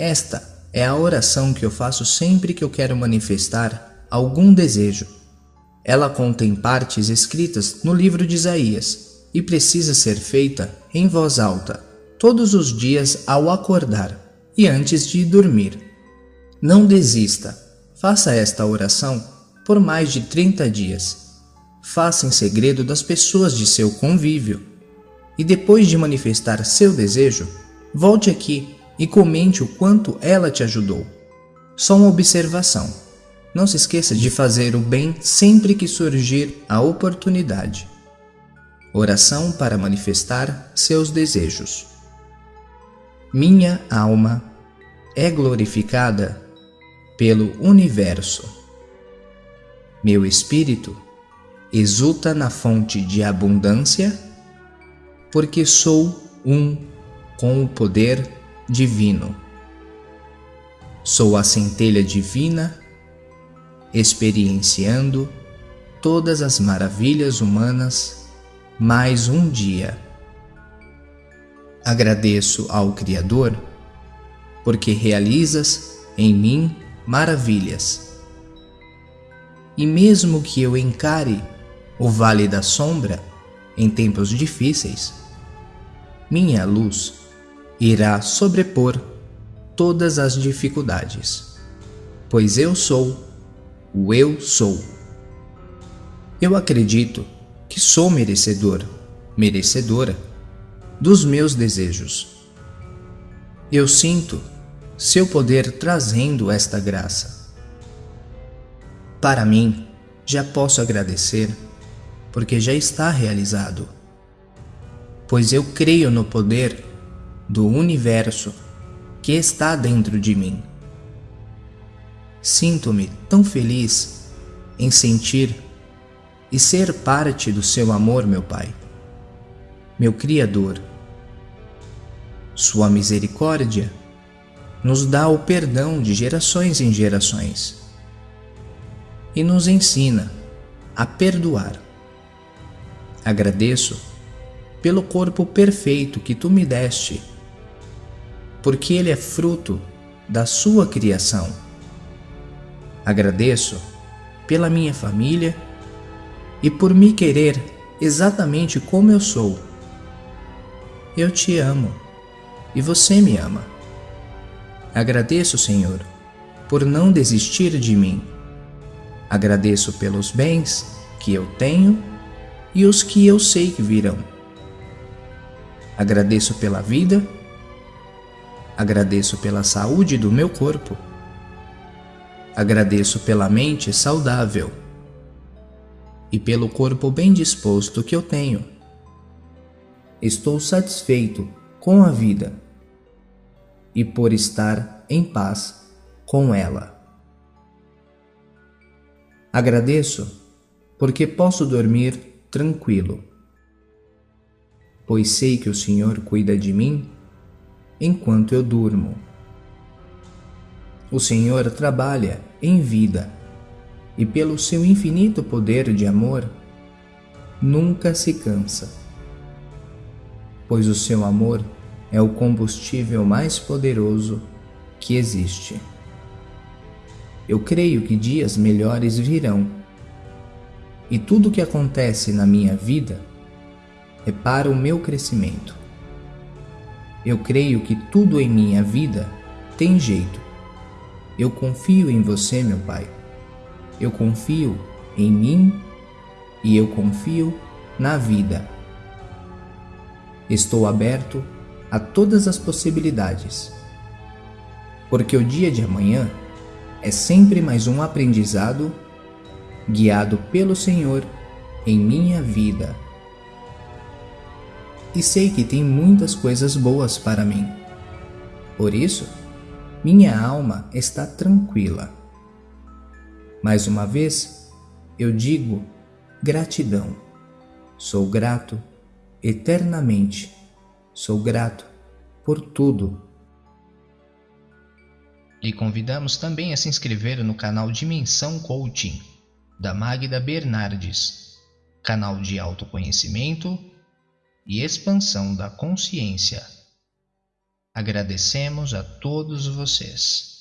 Esta é a oração que eu faço sempre que eu quero manifestar algum desejo. Ela contém partes escritas no livro de Isaías e precisa ser feita em voz alta, todos os dias ao acordar e antes de dormir. Não desista, faça esta oração por mais de 30 dias. Faça em segredo das pessoas de seu convívio. E depois de manifestar seu desejo, volte aqui e comente o quanto ela te ajudou. Só uma observação. Não se esqueça de fazer o bem sempre que surgir a oportunidade. Oração para manifestar seus desejos. Minha alma é glorificada pelo universo. Meu espírito exulta na fonte de abundância, porque sou um com o poder divino. Sou a centelha divina, experienciando todas as maravilhas humanas mais um dia. Agradeço ao Criador, porque realizas em mim maravilhas. E mesmo que eu encare o vale da sombra em tempos difíceis, minha luz irá sobrepor todas as dificuldades, pois eu sou o eu sou. Eu acredito que sou merecedor, merecedora dos meus desejos. Eu sinto seu poder trazendo esta graça. Para mim, já posso agradecer, porque já está realizado. Pois eu creio no poder do universo que está dentro de mim. Sinto-me tão feliz em sentir e ser parte do seu amor, meu Pai, meu Criador. Sua misericórdia nos dá o perdão de gerações em gerações e nos ensina a perdoar. Agradeço pelo corpo perfeito que tu me deste porque ele é fruto da sua criação. Agradeço pela minha família e por me querer exatamente como eu sou. Eu te amo e você me ama. Agradeço, Senhor, por não desistir de mim. Agradeço pelos bens que eu tenho e os que eu sei que virão. Agradeço pela vida Agradeço pela saúde do meu corpo. Agradeço pela mente saudável e pelo corpo bem disposto que eu tenho. Estou satisfeito com a vida e por estar em paz com ela. Agradeço porque posso dormir tranquilo, pois sei que o Senhor cuida de mim enquanto eu durmo. O Senhor trabalha em vida e, pelo seu infinito poder de amor, nunca se cansa, pois o seu amor é o combustível mais poderoso que existe. Eu creio que dias melhores virão, e tudo o que acontece na minha vida é para o meu crescimento. Eu creio que tudo em minha vida tem jeito. Eu confio em você, meu Pai. Eu confio em mim e eu confio na vida. Estou aberto a todas as possibilidades, porque o dia de amanhã é sempre mais um aprendizado guiado pelo Senhor em minha vida e sei que tem muitas coisas boas para mim. Por isso, minha alma está tranquila. Mais uma vez, eu digo gratidão. Sou grato eternamente. Sou grato por tudo. E convidamos também a se inscrever no canal Dimensão Coaching, da Magda Bernardes, canal de autoconhecimento e expansão da consciência. Agradecemos a todos vocês.